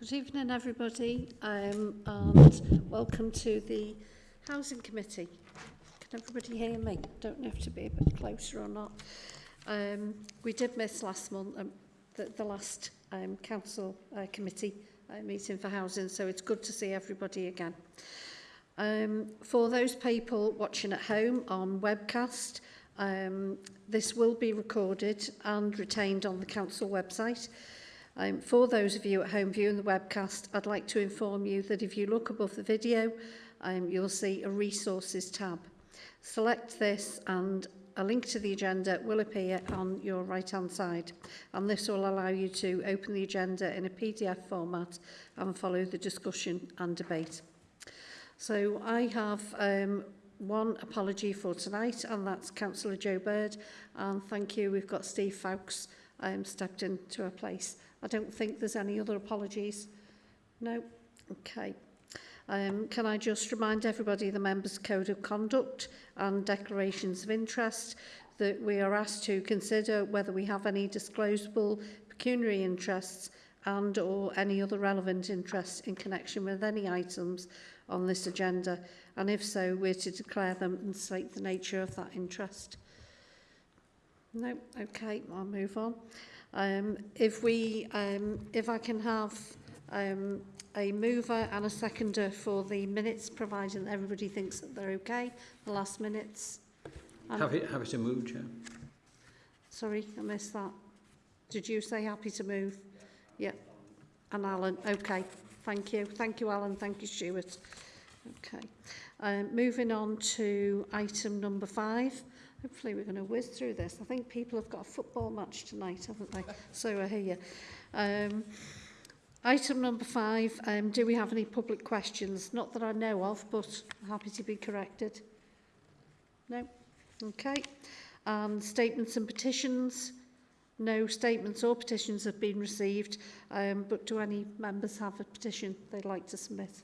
Good evening, everybody, um, and welcome to the Housing Committee. Can everybody hear me? Don't know if to be a bit closer or not. Um, we did miss last month, um, the, the last um, Council uh, Committee uh, meeting for housing, so it's good to see everybody again. Um, for those people watching at home on webcast, um, this will be recorded and retained on the Council website. Um, for those of you at home viewing the webcast, I'd like to inform you that if you look above the video, um, you'll see a resources tab. Select this and a link to the agenda will appear on your right hand side and this will allow you to open the agenda in a PDF format and follow the discussion and debate. So I have um, one apology for tonight and that's Councillor Joe Bird and thank you we've got Steve Fowkes um, stepped into a place. I don't think there's any other apologies. No? Okay. Um, can I just remind everybody the members' code of conduct and declarations of interest that we are asked to consider whether we have any disclosable pecuniary interests and or any other relevant interests in connection with any items on this agenda and if so we're to declare them and state the nature of that interest. No, okay, I'll move on. Um, if we, um, if I can have um, a mover and a seconder for the minutes, providing that everybody thinks that they're okay, the last minutes. Um, have it, have it move, Chair. Sorry, I missed that. Did you say happy to move? Yeah. And Alan, okay. Thank you. Thank you, Alan. Thank you, Stuart. Okay. Um, moving on to item number five, Hopefully we're going to whiz through this. I think people have got a football match tonight, haven't they? so we're here. Um, item number five, um, do we have any public questions? Not that I know of, but happy to be corrected. No? Okay. And statements and petitions? No statements or petitions have been received, um, but do any members have a petition they'd like to submit?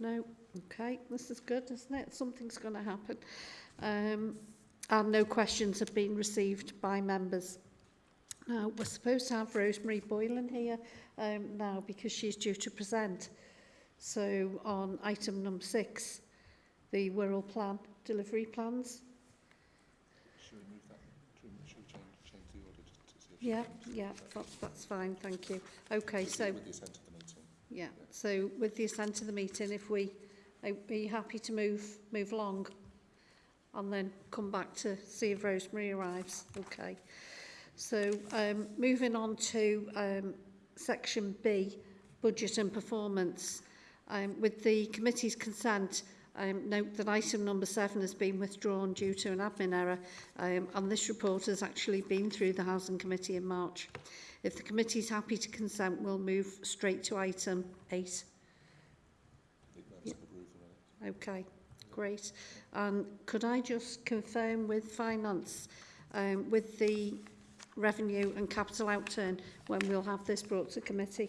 No? Okay, this is good, isn't it? Something's going to happen. Um, and no questions have been received by members. Now, we're supposed to have Rosemary Boylan here um, now because she's due to present. So on item number six, the Wirral plan, delivery plans. Should we move that? Should we change, the order Yeah, yeah, that, that's fine, thank you. Okay, so... With the assent of the meeting. Yeah, yeah, so with the assent of the meeting, if we... Are you happy to move move along? and then come back to see if Rosemary arrives. Okay. So um, moving on to um, section B, budget and performance. Um, with the committee's consent, um, note that item number seven has been withdrawn due to an admin error um, and this report has actually been through the Housing Committee in March. If the committee is happy to consent, we'll move straight to item eight. Okay. great. Um, could I just confirm with finance, um, with the revenue and capital outturn, when we'll have this brought to committee?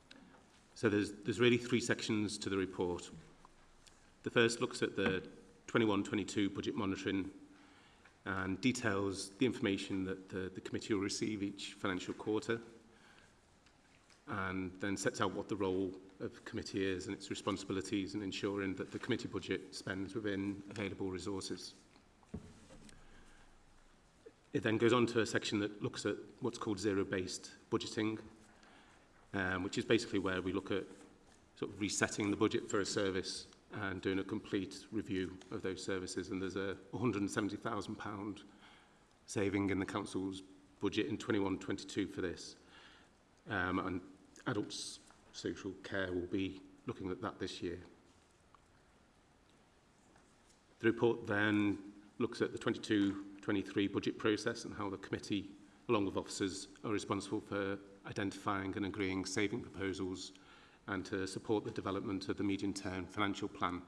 So there's, there's really three sections to the report. The first looks at the 21-22 budget monitoring and details the information that the, the committee will receive each financial quarter and then sets out what the role of the committee is and its responsibilities in ensuring that the committee budget spends within available resources. It then goes on to a section that looks at what's called zero-based budgeting, um, which is basically where we look at sort of resetting the budget for a service and doing a complete review of those services. And there's a £170,000 saving in the council's budget in 21-22 for this. Um, and adults social care will be looking at that this year. The report then looks at the 22 2023 budget process and how the committee, along with officers, are responsible for identifying and agreeing saving proposals and to support the development of the medium-term financial plan.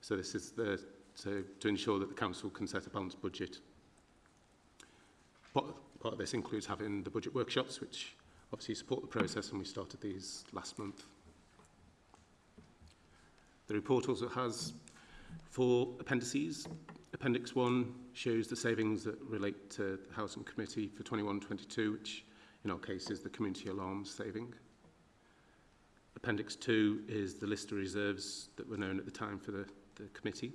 So this is the, to, to ensure that the council can set a balanced budget. Part, part of this includes having the budget workshops, which obviously support the process, and we started these last month. The report also has four appendices, Appendix 1 shows the savings that relate to the Housing Committee for 21-22, which in our case is the community alarm saving. Appendix 2 is the list of reserves that were known at the time for the, the committee.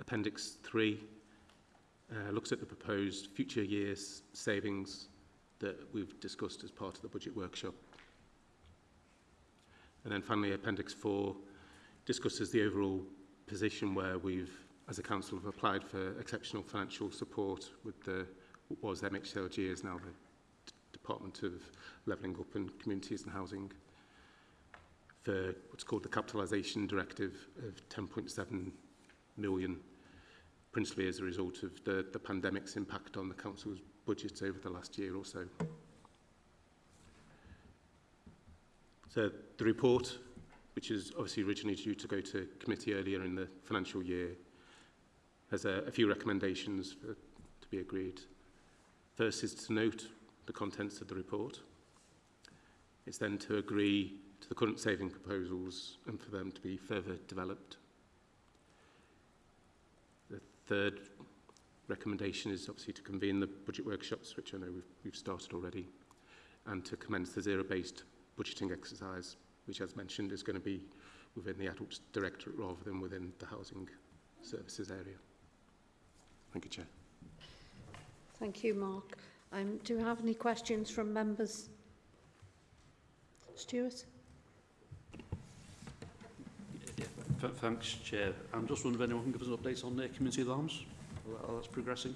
Appendix 3 uh, looks at the proposed future years savings that we've discussed as part of the budget workshop. And then finally, Appendix 4 discusses the overall position where we've, as a council, have applied for exceptional financial support with the, what was MHLG is now the Department of Levelling Up and Communities and Housing for what's called the Capitalisation Directive of 10.7 million, principally as a result of the, the pandemic's impact on the council's budget over the last year or so. So the report which is obviously originally due to go to committee earlier in the financial year, has a, a few recommendations for, to be agreed. First is to note the contents of the report. It's then to agree to the current saving proposals and for them to be further developed. The third recommendation is obviously to convene the budget workshops, which I know we've, we've started already, and to commence the zero-based budgeting exercise which as mentioned is going to be within the Adults Directorate rather than within the housing services area. Thank you, Chair. Thank you, Mark. Um, do you have any questions from members? Stuart? Thanks, Chair. I'm just wondering if anyone can give us an update on the community alarms, how that's progressing.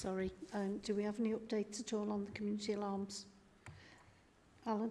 sorry. Um, do we have any updates at all on the community alarms? Alan?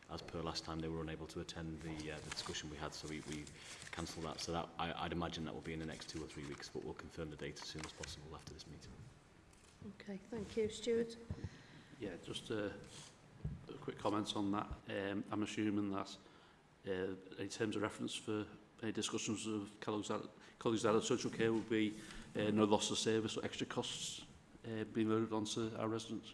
as per last time, they were unable to attend the, uh, the discussion we had, so we, we cancelled that. So that, I, I'd imagine that will be in the next two or three weeks, but we'll confirm the date as soon as possible after this meeting. Okay, thank you. Stuart? Yeah, just a, uh, a quick comment on that. Um, I'm assuming that uh, in terms of reference for any discussions of colleagues out of social care will be uh, no loss of service or extra costs uh, being loaded onto our residents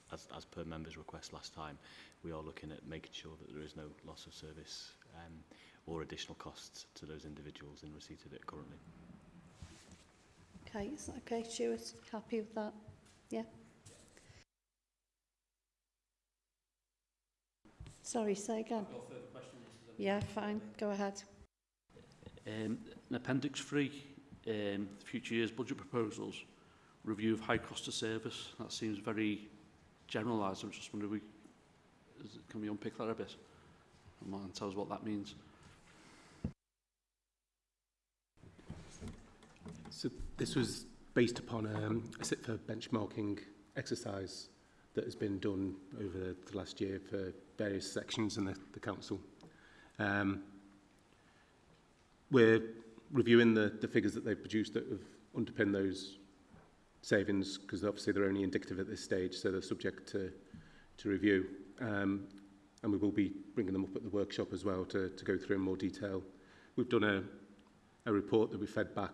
as, as per members' request last time, we are looking at making sure that there is no loss of service um, or additional costs to those individuals in receipt of it currently. Okay, is that okay, Stuart? Happy with that? Yeah. Sorry, say again. Yeah, fine. Go ahead. Um, in Appendix free, um, future years budget proposals, review of high cost of service. That seems very generalised. I'm just wondering, we, is, can we unpick that a bit? And tell us what that means. So this was based upon um, a a SITFA benchmarking exercise that has been done over the last year for various sections in the, the council. Um, we're reviewing the, the figures that they've produced that have underpinned those savings because obviously they're only indicative at this stage, so they're subject to, to review. Um, and we will be bringing them up at the workshop as well to, to go through in more detail. We've done a, a report that we fed back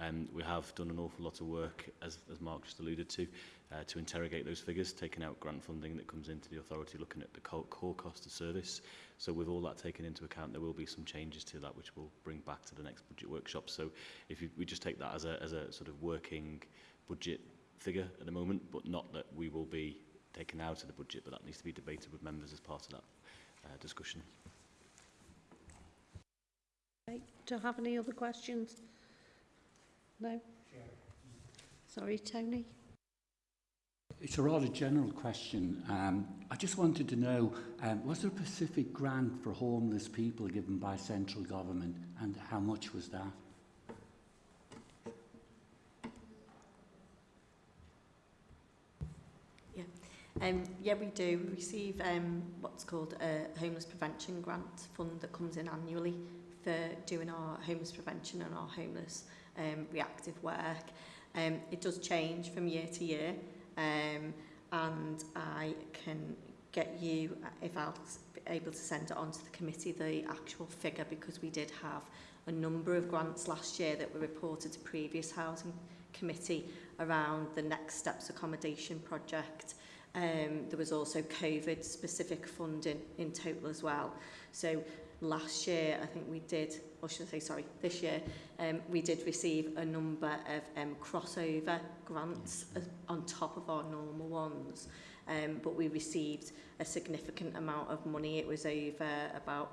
um, we have done an awful lot of work, as, as Mark just alluded to, uh, to interrogate those figures, taking out grant funding that comes into the authority, looking at the core cost of service. So with all that taken into account, there will be some changes to that, which we'll bring back to the next budget workshop. So if you, we just take that as a, as a sort of working budget figure at the moment, but not that we will be taken out of the budget, but that needs to be debated with members as part of that uh, discussion. Okay. Do I have any other questions? No? Sorry, Tony. It's a rather general question. Um, I just wanted to know, um, was there a specific grant for homeless people given by central government and how much was that? Um, yeah, we do. We receive um, what's called a homeless prevention grant fund that comes in annually for doing our homeless prevention and our homeless um, reactive work. Um, it does change from year to year um, and I can get you, uh, if I'll be able to send it on to the committee, the actual figure because we did have a number of grants last year that were reported to previous housing committee around the Next Steps accommodation project Um, there was also COVID specific funding in total as well. So last year I think we did, or should I say sorry, this year, um, we did receive a number of um, crossover grants yes. on top of our normal ones. Um, but we received a significant amount of money. It was over about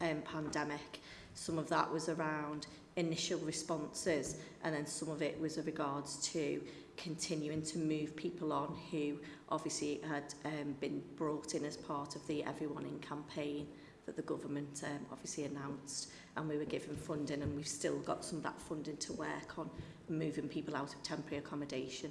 um, pandemic. Some of that was around initial responses and then some of it was in regards to continuing to move people on who obviously had um, been brought in as part of the Everyone In campaign that the government um, obviously announced and we were given funding and we've still got some of that funding to work on moving people out of temporary accommodation.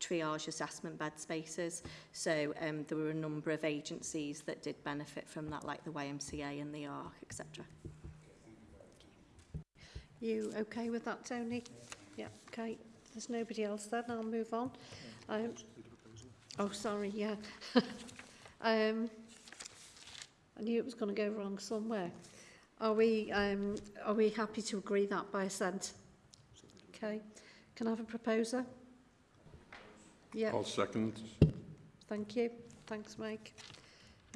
triage assessment bed spaces. So um, there were a number of agencies that did benefit from that, like the YMCA and the ARC, etc. You okay with that, Tony? Yeah, okay. There's nobody else then, I'll move on. Um, oh, sorry, yeah. um, I knew it was going to go wrong somewhere. Are we, um, are we happy to agree that by assent? Okay. Can I have a proposer? Yeah. I'll second. Thank you. Thanks, Mike.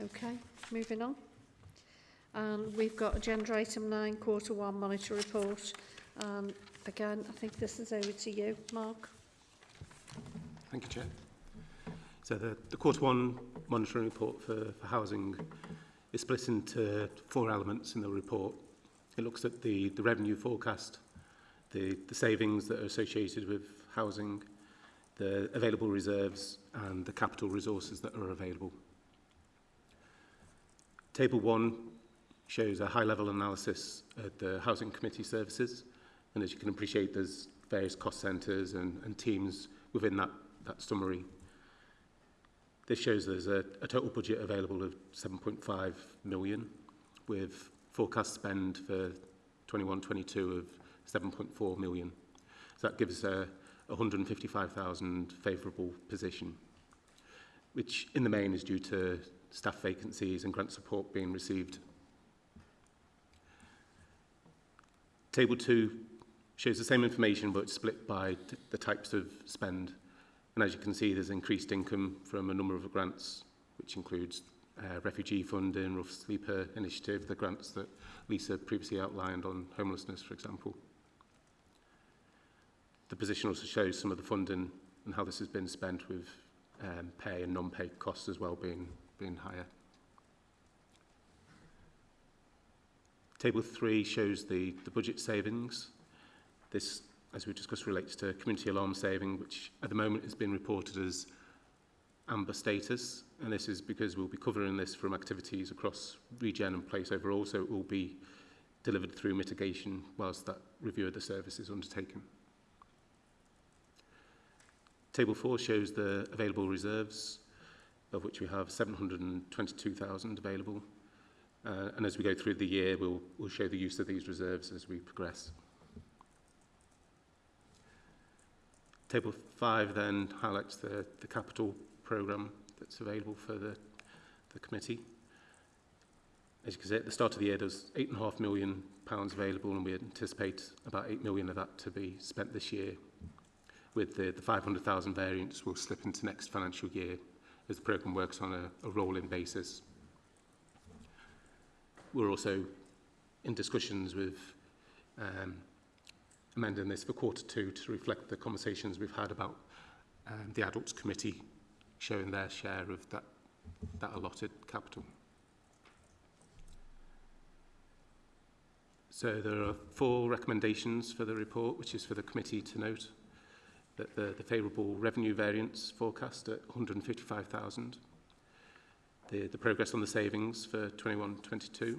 Okay, moving on. And we've got agenda item nine, quarter one monitor report again. I think this is over to you, Mark. Thank you, Chair. So the, the quarter one monitoring report for, for housing is split into four elements in the report. It looks at the, the revenue forecast, the, the savings that are associated with housing, the available reserves and the capital resources that are available. Table one shows a high-level analysis of the Housing Committee services. And as you can appreciate, there's various cost centres and, and teams within that, that summary. This shows there's a, a total budget available of 7.5 million with forecast spend for 21-22 of 7.4 million. So that gives a 155,000 favourable position, which in the main is due to staff vacancies and grant support being received. Table 2 shows the same information but split by the types of spend. And as you can see, there's increased income from a number of grants, which includes uh, refugee funding, Rough Sleeper Initiative, the grants that Lisa previously outlined on homelessness, for example. The position also shows some of the funding and how this has been spent with um, pay and non-pay costs as well being, being higher. Table 3 shows the, the budget savings this, as we discussed, relates to community alarm saving, which at the moment has been reported as amber status, and this is because we'll be covering this from activities across regen and place overall, so it will be delivered through mitigation whilst that review of the service is undertaken. Table 4 shows the available reserves, of which we have 722,000 available. Uh, and as we go through the year, we'll, we'll show the use of these reserves as we progress. Table 5 then highlights the, the capital programme that's available for the, the committee. As you can see, at the start of the year, there's £8.5 million pounds available, and we anticipate about £8 million of that to be spent this year, with the, the 500,000 variants will slip into next financial year as the programme works on a, a rolling basis. We're also in discussions with um, amending this for quarter two to reflect the conversations we've had about um, the adults committee sharing their share of that, that allotted capital. So there are four recommendations for the report, which is for the committee to note that the, the favourable revenue variance forecast at 155,000, the, the progress on the savings for 21-22,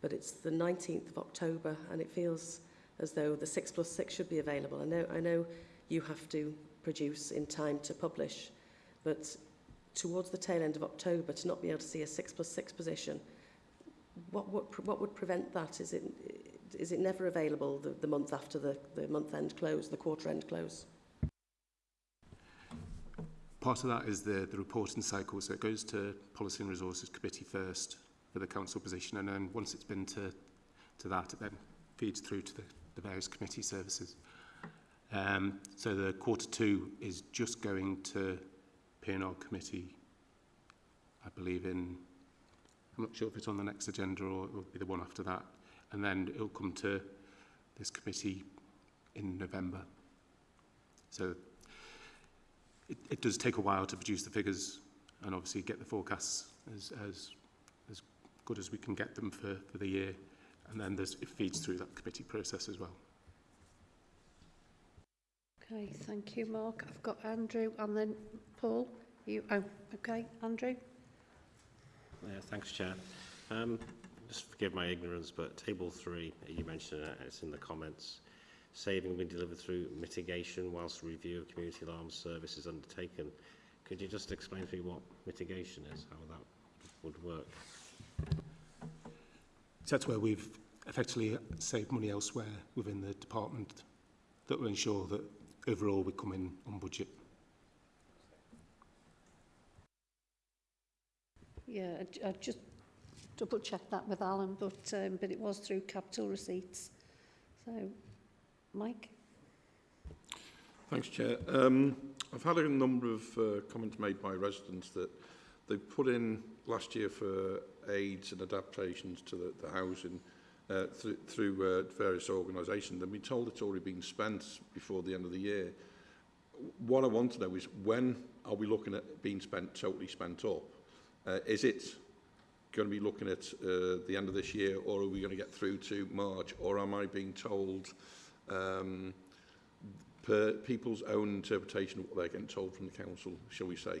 but it's the 19th of October, and it feels as though the 6 plus 6 should be available. I know, I know you have to produce in time to publish. But towards the tail end of October, to not be able to see a 6 plus 6 position, what, what, what would prevent that? Is it, is it never available the, the month after the, the month-end close, the quarter-end close? Part of that is the, the reporting cycle, so it goes to Policy and Resources Committee first for the Council position, and then once it's been to, to that, it then feeds through to the, the various committee services. Um, so the quarter two is just going to p and committee, I believe in, I'm not sure if it's on the next agenda or it will be the one after that. And then it'll come to this committee in November. So it, it does take a while to produce the figures and obviously get the forecasts as, as, as good as we can get them for, for the year. And then it feeds through that committee process as well. Okay, thank you, Mark. I've got Andrew and then Paul. You, oh, okay, Andrew. Yeah, thanks, Chair. Um, just forgive my ignorance, but Table 3, you mentioned it, it's in the comments. Saving will be delivered through mitigation whilst review of community alarm service is undertaken. Could you just explain to me what mitigation is, how that would work? that's where we've effectively saved money elsewhere within the department that will ensure that overall we come in on budget. Yeah, I, I just double checked that with Alan, but um, but it was through capital receipts. So, Mike. Thanks, Chair. Um, I've had a number of uh, comments made by residents that they put in last year for aids and adaptations to the, the housing uh, through, through uh, various organisations and been told it's already been spent before the end of the year. What I want to know is when are we looking at being spent, totally spent up? Uh, is it going to be looking at uh, the end of this year or are we going to get through to March or am I being told um, per people's own interpretation of what they're getting told from the council, shall we say?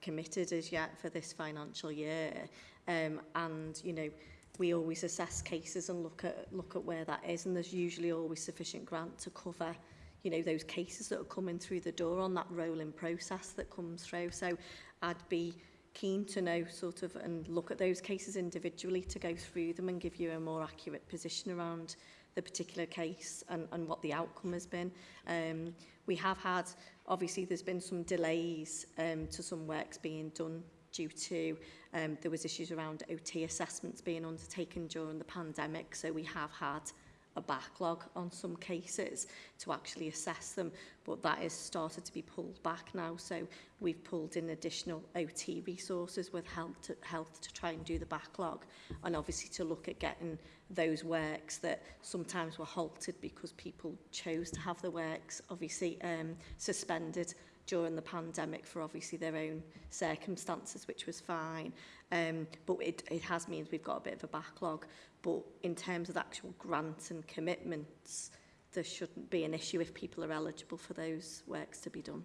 committed as yet for this financial year um and you know we always assess cases and look at look at where that is and there's usually always sufficient grant to cover you know those cases that are coming through the door on that rolling process that comes through so I'd be keen to know sort of and look at those cases individually to go through them and give you a more accurate position around the particular case and, and what the outcome has been. Um, we have had, obviously there's been some delays um, to some works being done due to um, there was issues around OT assessments being undertaken during the pandemic. So we have had a backlog on some cases to actually assess them, but that is started to be pulled back now. So we've pulled in additional OT resources with health to, health to try and do the backlog and obviously to look at getting those works that sometimes were halted because people chose to have the works obviously um, suspended during the pandemic for obviously their own circumstances, which was fine. Um, but it, it has means we've got a bit of a backlog. But in terms of actual grants and commitments, there shouldn't be an issue if people are eligible for those works to be done.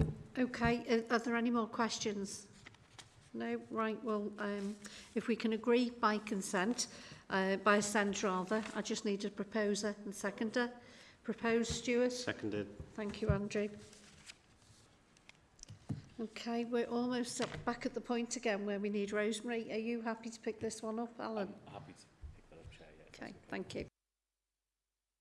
Um, okay. Uh, are there any more questions? No, right, well, um, if we can agree by consent, uh, by assent rather, I just need a proposer and seconder. Proposed, Stuart? Seconded. Thank you, Andrew. Okay, we're almost up, back at the point again where we need Rosemary. Are you happy to pick this one up, Alan? I'm happy to pick that up, Chair. Yeah, okay, thank you.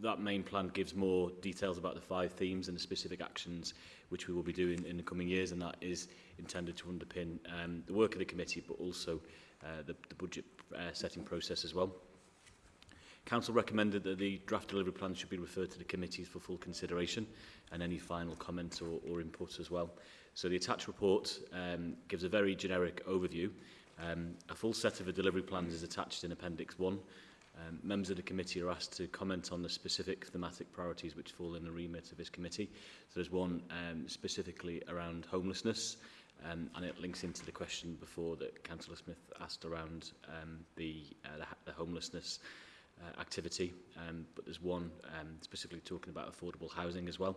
that main plan gives more details about the five themes and the specific actions which we will be doing in the coming years and that is intended to underpin um, the work of the committee but also uh, the, the budget uh, setting process as well. Council recommended that the draft delivery plan should be referred to the committees for full consideration and any final comments or, or input as well. So the attached report um, gives a very generic overview. Um, a full set of the delivery plans is attached in Appendix 1. Um, members of the committee are asked to comment on the specific thematic priorities which fall in the remit of this committee. So there's one um, specifically around homelessness, um, and it links into the question before that Councillor Smith asked around um, the, uh, the, the homelessness uh, activity, um, but there's one um, specifically talking about affordable housing as well.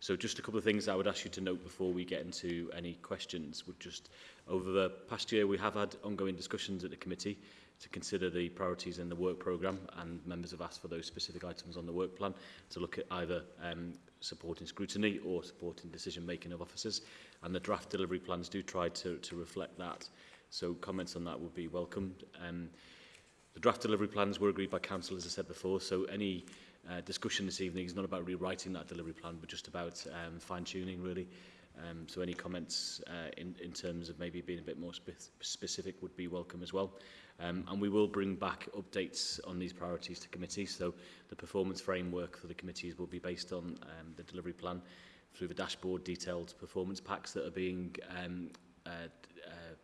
So just a couple of things I would ask you to note before we get into any questions would just, over the past year we have had ongoing discussions at the committee to consider the priorities in the work programme and members have asked for those specific items on the work plan to look at either um, supporting scrutiny or supporting decision making of officers and the draft delivery plans do try to, to reflect that. So comments on that would be welcomed. Um, The draft delivery plans were agreed by Council, as I said before, so any uh, discussion this evening is not about rewriting that delivery plan, but just about um, fine-tuning, really. Um, so any comments uh, in, in terms of maybe being a bit more spe specific would be welcome as well. Um, and we will bring back updates on these priorities to committee. So the performance framework for the committees will be based on um, the delivery plan through the dashboard detailed performance packs that are being um, uh, uh,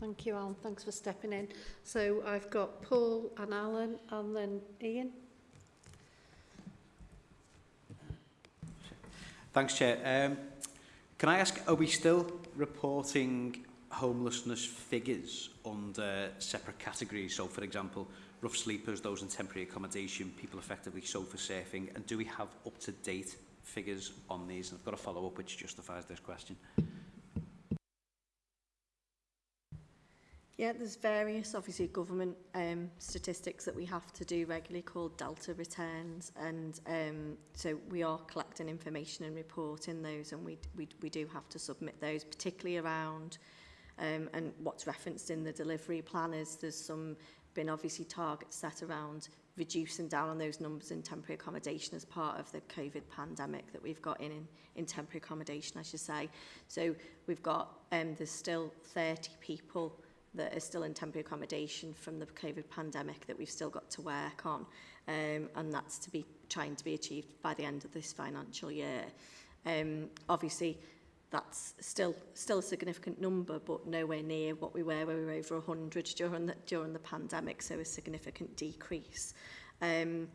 Thank you, Alan. Thanks for stepping in. So I've got Paul and Alan and then Ian. Thanks, Chair. Um, can I ask, are we still reporting homelessness figures under separate categories? So, for example, rough sleepers, those in temporary accommodation, people effectively sofa surfing, and do we have up-to-date figures on these? And I've got a follow-up which justifies this question. Yeah, there's various, obviously, government um, statistics that we have to do regularly called Delta returns. And um, so we are collecting information and reporting those, and we, we, we do have to submit those, particularly around um, and what's referenced in the delivery plan is there's some been obviously targets set around reducing down on those numbers in temporary accommodation as part of the COVID pandemic that we've got in, in, in temporary accommodation, I should say. So we've got, um, there's still 30 people that are still in temporary accommodation from the COVID pandemic that we've still got to work on. Um, and that's to be trying to be achieved by the end of this financial year. Um, obviously, that's still still a significant number, but nowhere near what we were when we were over 100 during the, during the pandemic, so a significant decrease. Um,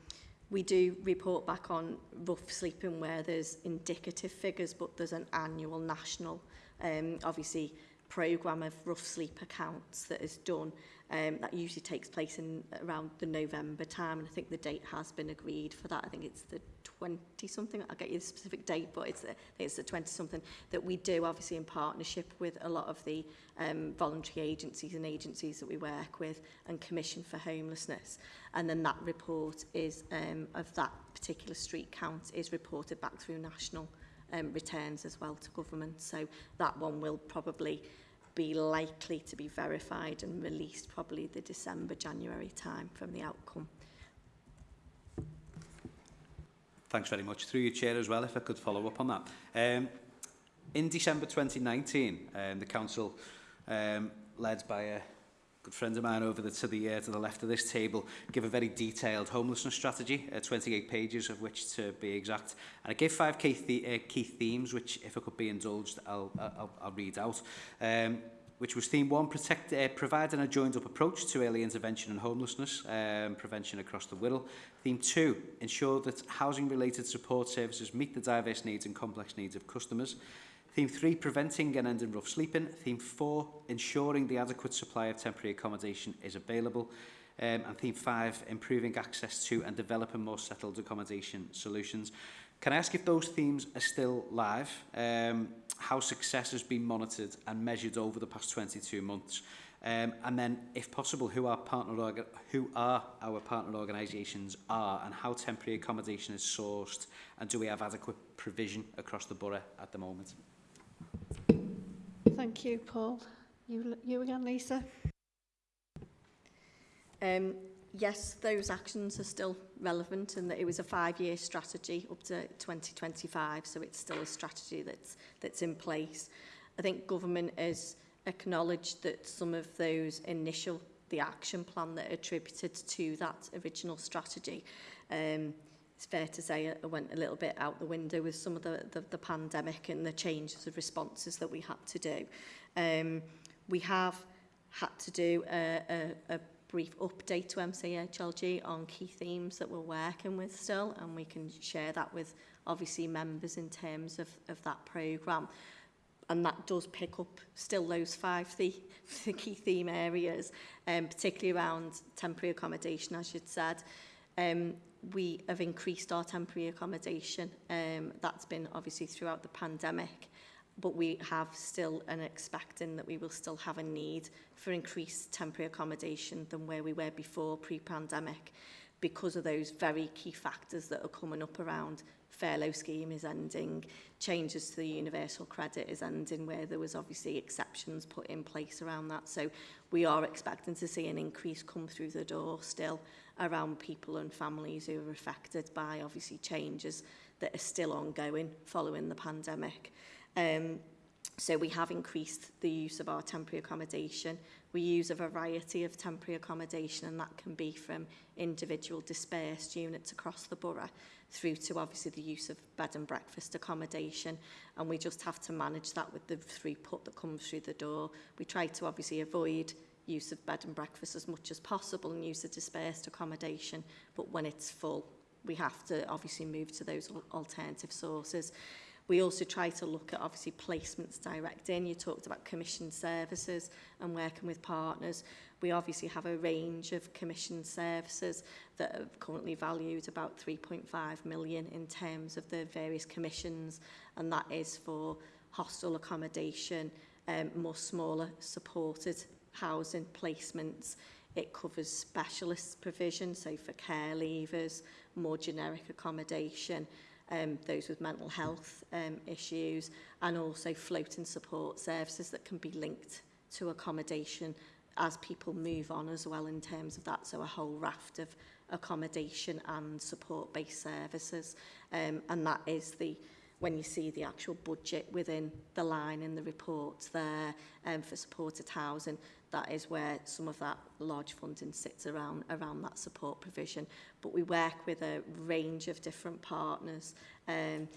we do report back on rough sleeping where there's indicative figures, but there's an annual national, um, obviously, program of rough sleep accounts that is done um, that usually takes place in around the November time and I think the date has been agreed for that I think it's the 20 something I'll get you the specific date but it's the, I think it's the 20 something that we do obviously in partnership with a lot of the um, voluntary agencies and agencies that we work with and commission for homelessness and then that report is um, of that particular street count is reported back through national um, returns as well to government. So that one will probably be likely to be verified and released probably the December, January time from the outcome. Thanks very much. Through your chair as well, if I could follow up on that. Um, in December 2019, um, the council, um, led by a good friend of mine over the, to the uh, to the left of this table give a very detailed homelessness strategy, uh, 28 pages of which to be exact. And I gave five key, the, uh, key themes, which if I could be indulged, I'll, I'll, I'll read out. Um, which was theme one, protect, uh, providing a joined-up approach to early intervention and homelessness um, prevention across the world. Theme two, ensure that housing-related support services meet the diverse needs and complex needs of customers. Theme 3, preventing and ending rough sleeping. Theme 4, ensuring the adequate supply of temporary accommodation is available. Um, and theme 5, improving access to and developing more settled accommodation solutions. Can I ask if those themes are still live? Um, how success has been monitored and measured over the past 22 months? Um, and then, if possible, who our partner who are our partner organisations are, and how temporary accommodation is sourced, and do we have adequate provision across the borough at the moment? Thank you, Paul. You, you again, Lisa. Um, yes, those actions are still relevant and that it was a five-year strategy up to 2025, so it's still a strategy that's, that's in place. I think government has acknowledged that some of those initial, the action plan that attributed to that original strategy, um, it's fair to say I went a little bit out the window with some of the, the, the pandemic and the changes of responses that we had to do. Um, we have had to do a, a, a brief update to MCHLG on key themes that we're working with still, and we can share that with obviously members in terms of, of that programme. And that does pick up still those five the, the key theme areas, um, particularly around temporary accommodation, as you'd said. Um, we have increased our temporary accommodation. Um, that's been obviously throughout the pandemic, but we have still and expecting that we will still have a need for increased temporary accommodation than where we were before pre-pandemic because of those very key factors that are coming up around furlough scheme is ending, changes to the universal credit is ending, where there was obviously exceptions put in place around that. So we are expecting to see an increase come through the door still around people and families who are affected by obviously changes that are still ongoing following the pandemic. Um, So we have increased the use of our temporary accommodation. We use a variety of temporary accommodation and that can be from individual dispersed units across the borough through to obviously the use of bed and breakfast accommodation and we just have to manage that with the throughput that comes through the door. We try to obviously avoid use of bed and breakfast as much as possible and use the dispersed accommodation but when it's full we have to obviously move to those alternative sources. We also try to look at obviously placements direct in. You talked about commission services and working with partners. We obviously have a range of commission services that are currently valued about 3.5 million in terms of the various commissions and that is for hostel accommodation, um, more smaller supported housing placements. It covers specialist provision, so for care leavers, more generic accommodation, um, those with mental health um, issues, and also floating support services that can be linked to accommodation as people move on as well in terms of that. So a whole raft of accommodation and support-based services. Um, and that is the when you see the actual budget within the line in the report there um, for supported housing, that is where some of that large funding sits around around that support provision. But we work with a range of different partners. Um,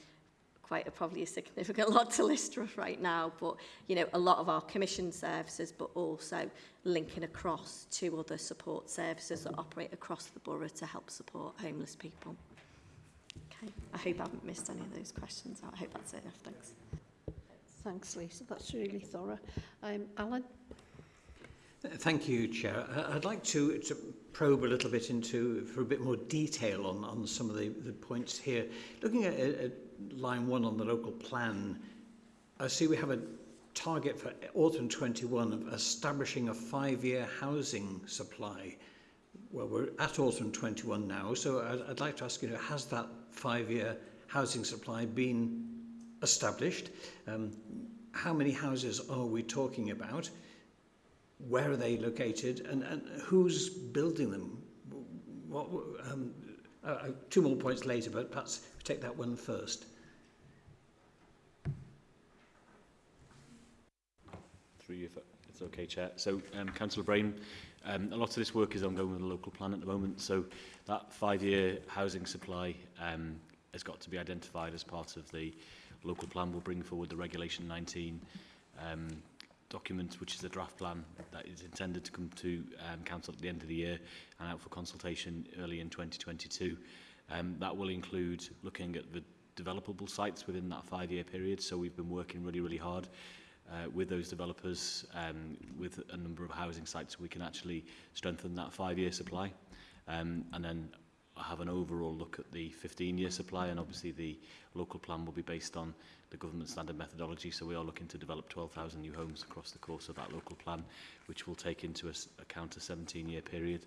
quite a, probably a significant lot to list right now, but you know, a lot of our commission services, but also linking across to other support services that operate across the borough to help support homeless people. I hope I haven't missed any of those questions I hope that's enough. Thanks. Thanks, Lisa. That's really thorough. Um, Alan? Uh, thank you, Chair. Uh, I'd like to, to probe a little bit into, for a bit more detail on, on some of the, the points here. Looking at, at line one on the local plan, I see we have a target for autumn 21 of establishing a five-year housing supply. Uh, well, we're at autumn 21 now, so I'd, I'd like to ask, you know, has that five-year housing supply been established? Um, how many houses are we talking about? Where are they located? And, and who's building them? What, um, uh, uh two more points later, but perhaps take that one first. Through you, if it's okay, Chair. So, um, Councillor Brain, Um, a lot of this work is ongoing with the local plan at the moment, so that five-year housing supply um, has got to be identified as part of the local plan. We'll bring forward the Regulation 19 um, document, which is a draft plan that is intended to come to um, Council at the end of the year and out for consultation early in 2022. Um, that will include looking at the developable sites within that five-year period, so we've been working really, really hard uh, with those developers um, with a number of housing sites we can actually strengthen that five-year supply um, and then have an overall look at the 15-year supply and obviously the local plan will be based on the government standard methodology so we are looking to develop 12,000 new homes across the course of that local plan which will take into account a 17-year period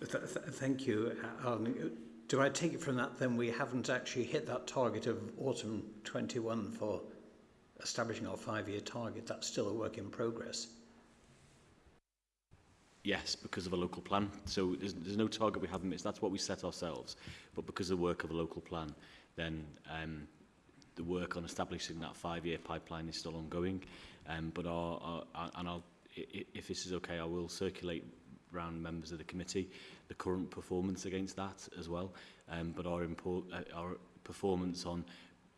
Th th thank you, um, Do I take it from that then we haven't actually hit that target of autumn 21 for establishing our five-year target? That's still a work in progress yes, because of a local plan. So there's, there's no target we haven't missed. That's what we set ourselves. But because of the work of a local plan, then um, the work on establishing that five-year pipeline is still ongoing. Um, but our, our, and I'll, if this is okay, I will circulate around members of the committee the current performance against that as well. Um, but our, import, uh, our performance on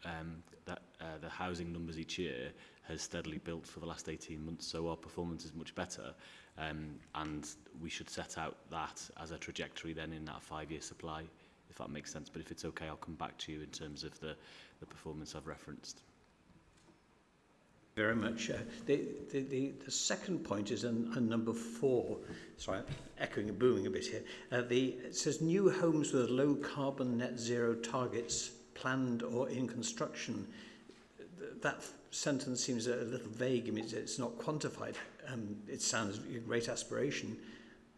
um, that, uh, the housing numbers each year has steadily built for the last 18 months, so our performance is much better. Um, and we should set out that as a trajectory then in that five-year supply, if that makes sense. But if it's okay, I'll come back to you in terms of the, the performance I've referenced. Very much. Uh, the, the, the, the second point is on, on number four. Sorry, I'm echoing and booming a bit here. Uh, the, it says new homes with low carbon net zero targets planned or in construction. That sentence seems a little vague. I mean, it's, it's not quantified. it sounds a great aspiration,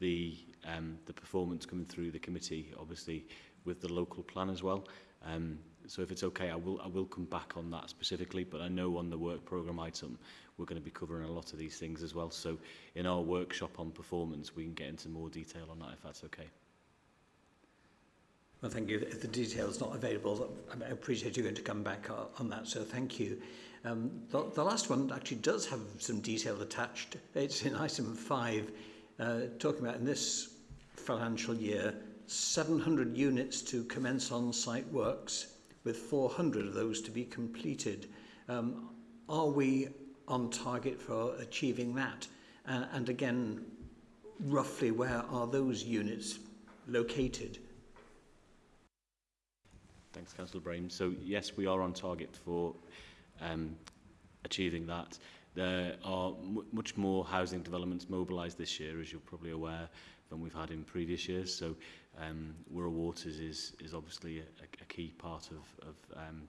the um, the performance coming through the committee obviously with the local plan as well um, so if it's okay I will I will come back on that specifically but I know on the work program item we're going to be covering a lot of these things as well so in our workshop on performance we can get into more detail on that if that's okay Well, thank you. If the detail's not available, I appreciate you going to come back on that, so thank you. Um, the, the last one actually does have some detail attached. It's in item 5, uh, talking about in this financial year, 700 units to commence on-site works, with 400 of those to be completed. Um, are we on target for achieving that? Uh, and again, roughly where are those units located? Thanks, Councillor Brahim. So yes, we are on target for um, achieving that. There are much more housing developments mobilised this year, as you're probably aware, than we've had in previous years. So um, Wirral Waters is, is obviously a, a key part of, of um,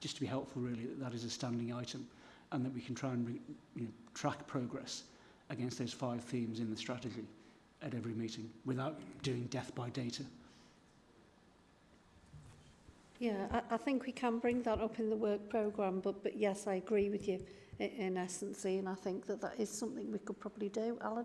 just to be helpful really that that is a standing item and that we can try and re, you know, track progress against those five themes in the strategy at every meeting without doing death by data. Yeah, I, I think we can bring that up in the work programme, but, but yes, I agree with you in, in essence, and I think that that is something we could probably do. Alan,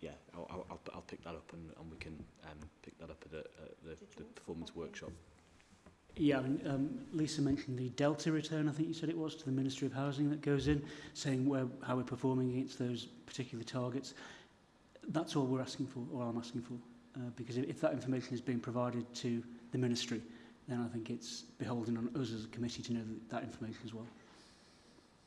yeah, I'll, I'll, I'll pick that up and, and we can um, pick that up at, at the, the performance workshop. Yeah, um, Lisa mentioned the Delta return, I think you said it was, to the Ministry of Housing that goes in, saying where, how we're performing against those particular targets. That's all we're asking for, or I'm asking for, uh, because if, if that information is being provided to the Ministry, then I think it's beholden on us as a committee to know that, that information as well.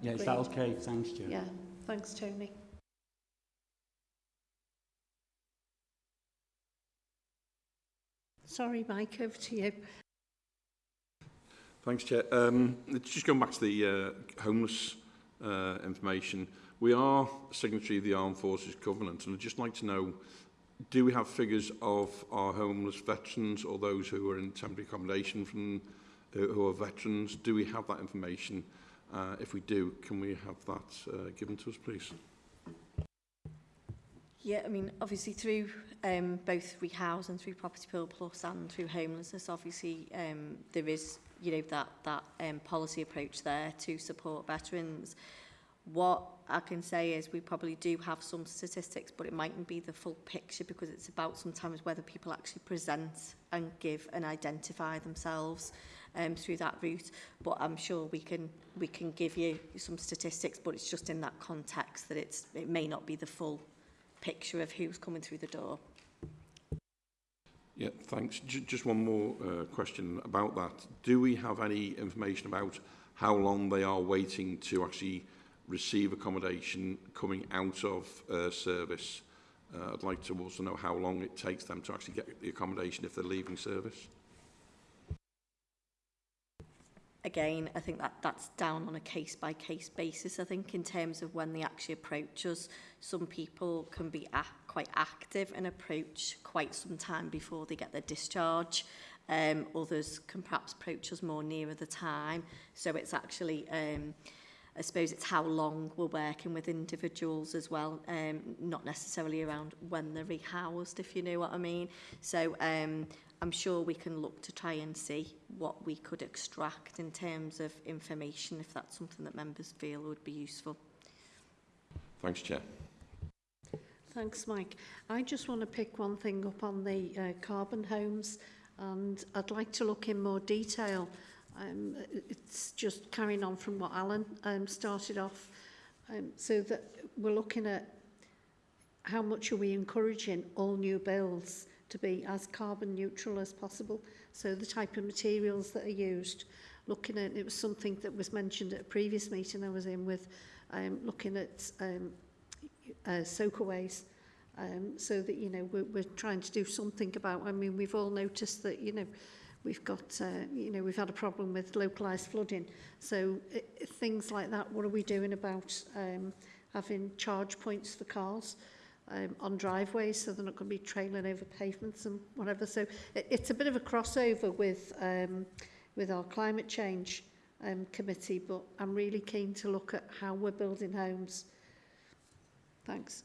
Yeah, is that okay? Thanks, Jim. Yeah, thanks, Tony. Sorry, Mike, over to you. Thanks, Chair. Um, just going back to the uh, homeless uh, information. We are signatory of the Armed Forces Covenant, and I'd just like to know, do we have figures of our homeless veterans or those who are in temporary accommodation from uh, who are veterans? Do we have that information? Uh, if we do, can we have that uh, given to us, please? Yeah, I mean, obviously through um, both Rehouse and through Property Pool Plus and through homelessness, obviously um, there is you know, that, that um, policy approach there to support veterans. What I can say is we probably do have some statistics, but it mightn't be the full picture because it's about sometimes whether people actually present and give and identify themselves um, through that route. But I'm sure we can we can give you some statistics, but it's just in that context that it's it may not be the full picture of who's coming through the door. Yeah, thanks. J just one more uh, question about that. Do we have any information about how long they are waiting to actually receive accommodation coming out of uh, service? Uh, I'd like to also know how long it takes them to actually get the accommodation if they're leaving service. Again, I think that that's down on a case-by-case -case basis. I think in terms of when they actually approach us, some people can be at quite active and approach quite some time before they get their discharge. Um, others can perhaps approach us more nearer the time. So it's actually, um, I suppose it's how long we're working with individuals as well, um, not necessarily around when they're rehoused, if you know what I mean. So um, I'm sure we can look to try and see what we could extract in terms of information, if that's something that members feel would be useful. Thanks, Chair. Thanks, Mike. I just want to pick one thing up on the uh, carbon homes, and I'd like to look in more detail. Um, it's just carrying on from what Alan um, started off. Um, so that we're looking at how much are we encouraging all new builds to be as carbon neutral as possible. So the type of materials that are used, looking at, it was something that was mentioned at a previous meeting I was in with, um, looking at um, uh, soakaways. Um, so that, you know, we're, we're trying to do something about, I mean, we've all noticed that, you know, we've got, uh, you know, we've had a problem with localized flooding. So it, uh, things like that, what are we doing about um, having charge points for cars? um, on driveways so they're not going to be trailing over pavements and whatever so it, it's a bit of a crossover with um, with our climate change um, committee but I'm really keen to look at how we're building homes Thanks.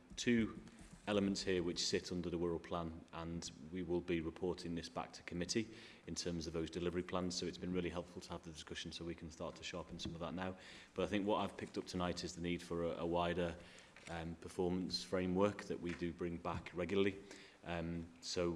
two elements here which sit under the rural plan and we will be reporting this back to committee in terms of those delivery plans so it's been really helpful to have the discussion so we can start to sharpen some of that now but I think what I've picked up tonight is the need for a, a wider um, performance framework that we do bring back regularly um, so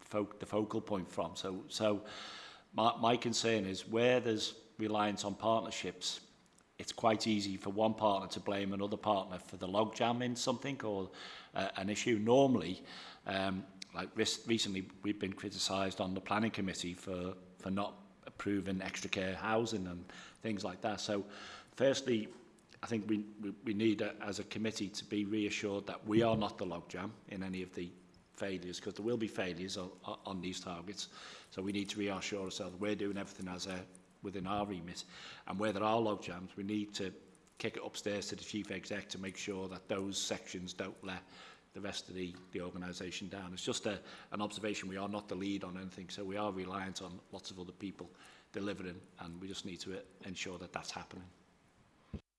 fo the focal point from. So, so my, my concern is where there's reliance on partnerships, it's quite easy for one partner to blame another partner for the logjam in something or uh, an issue. Normally, um, like recently, we've been criticised on the planning committee for, for not approving extra care housing and things like that. So, firstly, I think we, we, we need, a, uh, as a committee, to be reassured that we are not the logjam in any of the failures, because there will be failures on, on these targets. So we need to reassure ourselves we're doing everything as a within our remit. And where there are log jams, we need to kick it upstairs to the chief exec to make sure that those sections don't let the rest of the, the organisation down. It's just a, an observation. We are not the lead on anything, so we are reliant on lots of other people delivering, and we just need to uh, ensure that that's happening.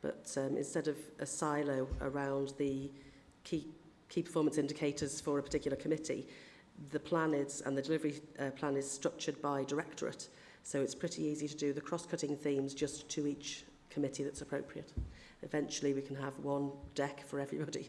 But um, instead of a silo around the key, key performance indicators for a particular committee, the plan is, and the delivery uh, plan is structured by directorate, So it's pretty easy to do the cross-cutting themes just to each committee that's appropriate. Eventually we can have one deck for everybody.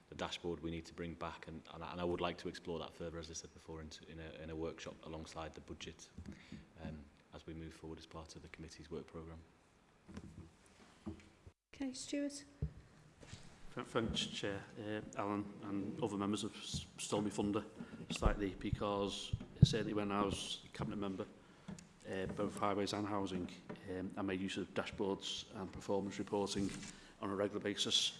the dashboard we need to bring back, and, and, I, and I would like to explore that further, as I said before, in, in, a, in a workshop alongside the budget um, as we move forward as part of the committee's work programme. Okay, Stuart. Thanks, Chair, uh, Alan, and other members have stolen my thunder slightly because certainly when I was cabinet member, uh, both highways and housing, um, I made use of dashboards and performance reporting on a regular basis.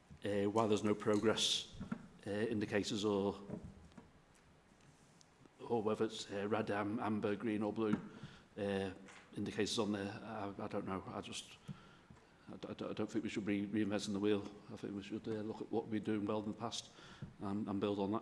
Uh, while there's no progress uh, indicators or or whether it's uh, red, um, amber, green or blue uh, indicators on there, I, I don't know. I just I, I, I, don't think we should be reinventing the wheel. I think we should uh, look at what we have doing well in the past and, and build on that.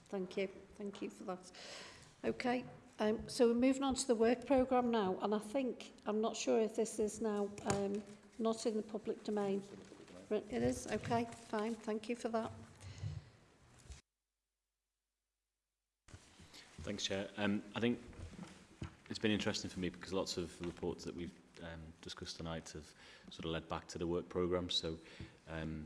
Thank you. Thank you for that. Okay. Um, so we're moving on to the work programme now, and I think, I'm not sure if this is now um, not in the public domain. It is? Okay, fine. Thank you for that. Thanks, Chair. Um, I think it's been interesting for me because lots of the reports that we've um, discussed tonight have sort of led back to the work programme. So um,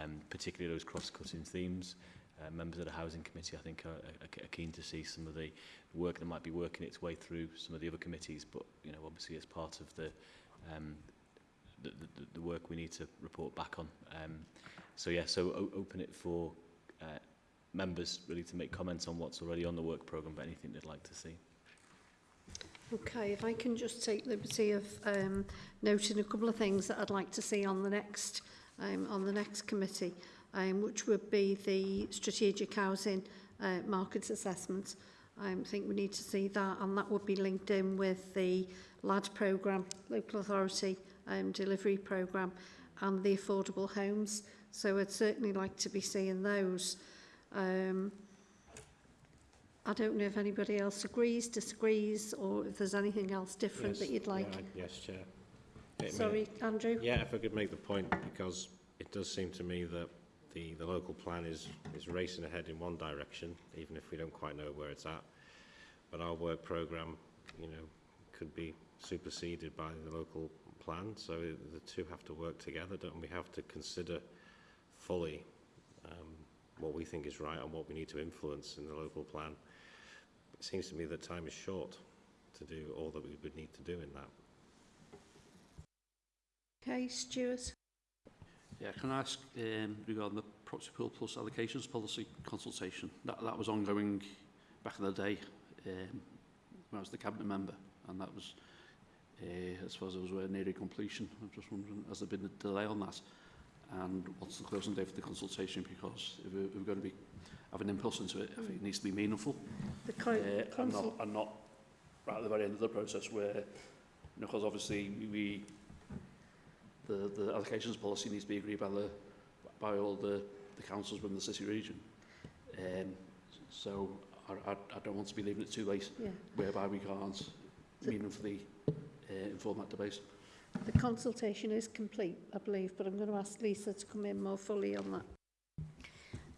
um, particularly those cross-cutting themes uh, members of the Housing Committee, I think, are, are, are keen to see some of the work that might be working its way through some of the other committees. But, you know, obviously as part of the, um, the, the, the work we need to report back on. Um, so, yeah, so open it for uh, members really to make comments on what's already on the work program but anything they'd like to see. Okay, if I can just take liberty of um, noting a couple of things that I'd like to see on the next um, on the next committee. um, which would be the strategic housing uh, market assessment. I think we need to see that, and that would be linked in with the LAD programme, local authority um, delivery programme, and the affordable homes. So I'd certainly like to be seeing those. Um, I don't know if anybody else agrees, disagrees, or if there's anything else different yes, that you'd like. Yeah, yes, Chair. It Sorry, may, Andrew. Yeah, if I could make the point, because it does seem to me that the, the local plan is, is racing ahead in one direction, even if we don't quite know where it's at. But our work programme, you know, could be superseded by the local plan. So the two have to work together, don't we? have to consider fully um, what we think is right and what we need to influence in the local plan. It seems to me that time is short to do all that we would need to do in that. Okay, Stuart. Yeah, can I ask um, regarding the proxy pool plus allocations policy consultation? That, that was ongoing back in the day um, when I was the cabinet member, and that was, uh, as far as was near completion. I'm just wondering, has there been a delay on that? And what's the closing date for the consultation? Because if we're, if we're going to be having impulse into it, I think it needs to be meaningful. The uh, and, not, and not right at the very end of the process where, because obviously we the, the allocations policy needs to be agreed by, the, by all the, the councils within the city region. Um, so I, I, I don't want to be leaving it too late, yeah. whereby we can't so meaningfully uh, inform that debate. The consultation is complete, I believe, but I'm going to ask Lisa to come in more fully on that.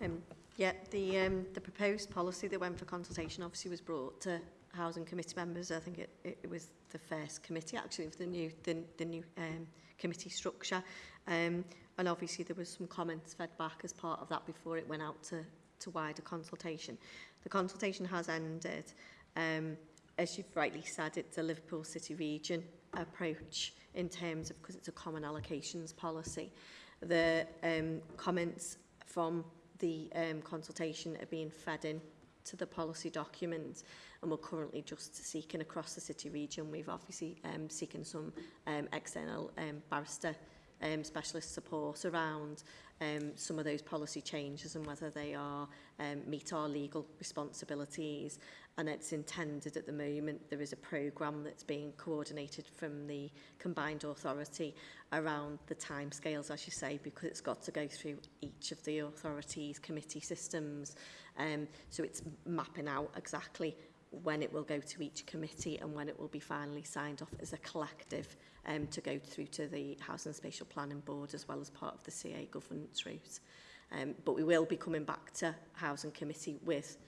Um, yeah, the, um, the proposed policy that went for consultation obviously was brought to housing committee members. I think it, it, it was the first committee, actually, of the new, the, the new um, committee structure. Um, and obviously there was some comments fed back as part of that before it went out to, to wider consultation. The consultation has ended. Um, as you've rightly said, it's a Liverpool City region approach in terms of, because it's a common allocations policy. The um, comments from the um, consultation are being fed in to the policy document and we're currently just seeking across the city region. We've obviously um, seeking some um, external um, barrister um, specialist support around um, some of those policy changes and whether they are um, meet our legal responsibilities and it's intended at the moment. There is a program that's being coordinated from the combined authority around the time scales as you say, because it's got to go through each of the authorities' committee systems. Um, so it's mapping out exactly when it will go to each committee and when it will be finally signed off as a collective um, to go through to the Housing and Spatial Planning Board as well as part of the CA governance route. Um, but we will be coming back to Housing Committee with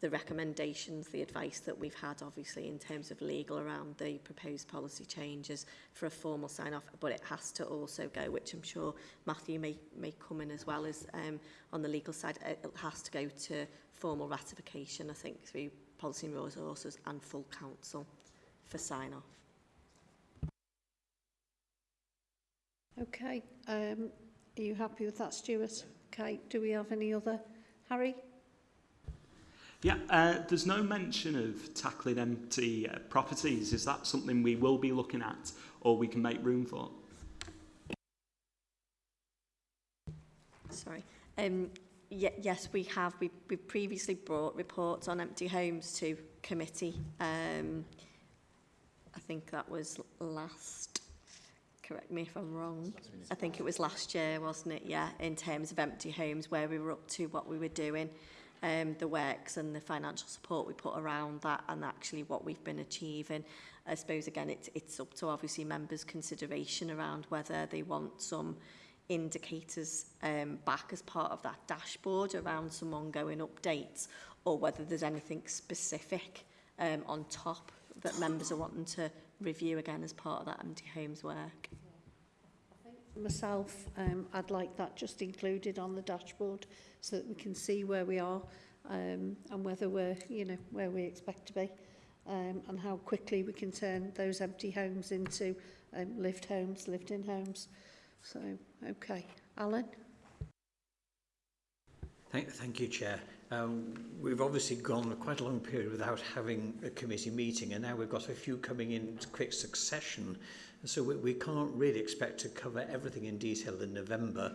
the recommendations, the advice that we've had, obviously, in terms of legal around the proposed policy changes for a formal sign-off, but it has to also go, which I'm sure Matthew may, may come in as well as um, on the legal side, it has to go to formal ratification, I think, through policy and resources and full council for sign-off. Okay, um, are you happy with that, Stuart? Okay, do we have any other? Harry? Yeah, uh, there's no mention of tackling empty uh, properties. Is that something we will be looking at or we can make room for? Sorry. Um, yes, we have. We, we've previously brought reports on empty homes to committee. Um, I think that was last, correct me if I'm wrong, I think it was last year, wasn't it? Yeah, in terms of empty homes, where we were up to, what we were doing. um, the works and the financial support we put around that and actually what we've been achieving. I suppose again it's, it's up to obviously members consideration around whether they want some indicators um, back as part of that dashboard around some ongoing updates or whether there's anything specific um, on top that members are wanting to review again as part of that empty Homes work myself, um, I'd like that just included on the dashboard so that we can see where we are um, and whether we're, you know, where we expect to be um, and how quickly we can turn those empty homes into um, lived homes, lived-in homes. So, okay. Alan? Thank, thank you, Chair. Um, we've obviously gone quite a long period without having a committee meeting, and now we've got a few coming in quick succession. So we, we can't really expect to cover everything in detail in November.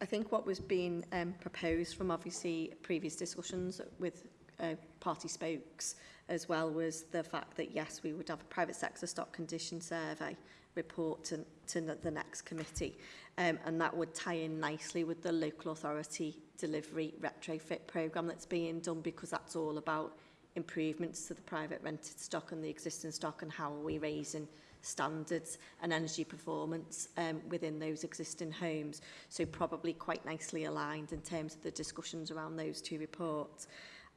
I think what was being um, proposed from obviously previous discussions with uh, party spokes as well was the fact that yes we would have a private sector stock condition survey report to, to the next committee um, and that would tie in nicely with the local authority delivery retrofit program that's being done because that's all about improvements to the private rented stock and the existing stock and how are we raising standards and energy performance um, within those existing homes. So probably quite nicely aligned in terms of the discussions around those two reports.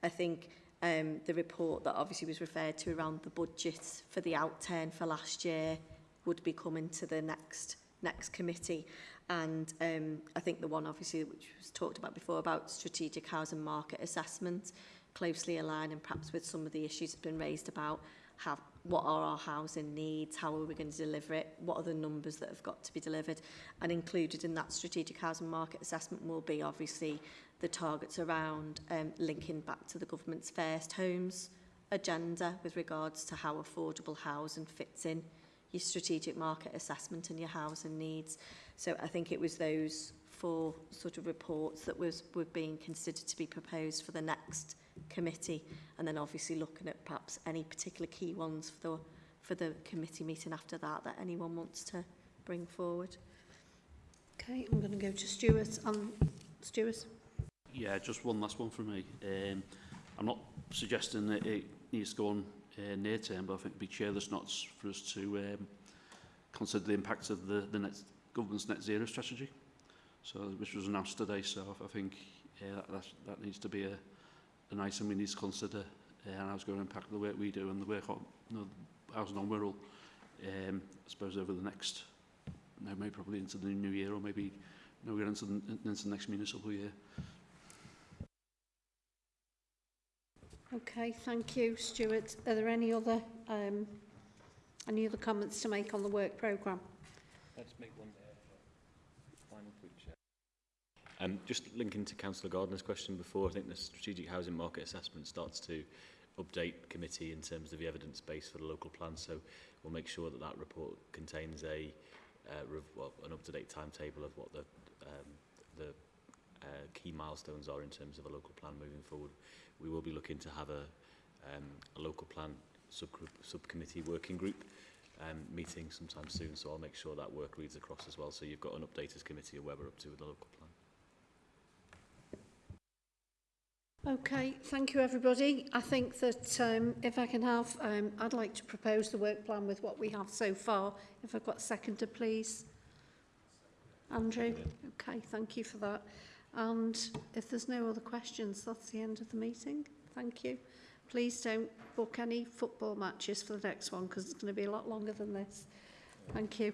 I think um, the report that obviously was referred to around the budget for the outturn for last year would be coming to the next next committee and um, I think the one obviously which was talked about before about strategic housing market assessment closely aligned and perhaps with some of the issues that have been raised about have what are our housing needs, how are we going to deliver it, what are the numbers that have got to be delivered. And included in that strategic housing market assessment will be obviously the targets around um, linking back to the government's first homes agenda with regards to how affordable housing fits in your strategic market assessment and your housing needs. So I think it was those four sort of reports that was were being considered to be proposed for the next committee and then obviously looking at perhaps any particular key ones for the for the committee meeting after that that anyone wants to bring forward. Okay, I'm going to go to Stuart. Um, Stuart? Yeah, just one last one for me. Um, I'm not suggesting that it needs to go on uh, near term, but I think it'd be chairless not for us to um, consider the impact of the, the next government's net zero strategy, so which was announced today. So I think yeah, that, that needs to be a, an nice we need to consider uh, and I was going to impact the work we do and the work on you know, housing on Wirral, um, I suppose over the next, now maybe probably into the new year or maybe now we're into the, into the next municipal year. Okay, thank you, Stuart. Are there any other um, any other comments to make on the work programme? Let's make one. Day. Um, just linking to Councillor Gardner's question before, I think the Strategic Housing Market Assessment starts to update committee in terms of the evidence base for the local plan. So we'll make sure that that report contains a uh, well, an up-to-date timetable of what the um, the uh, key milestones are in terms of a local plan moving forward. We will be looking to have a, um, a local plan subgroup, subcommittee working group um, meeting sometime soon, so I'll make sure that work reads across as well. So you've got an update as committee of where we're up to with the local plan. Okay, thank you everybody. I think that um, if I can have, um, I'd like to propose the work plan with what we have so far. If I've got a seconder, please. Andrew? Okay, thank you for that. And if there's no other questions, that's the end of the meeting. Thank you. Please don't book any football matches for the next one because it's going to be a lot longer than this. Thank you.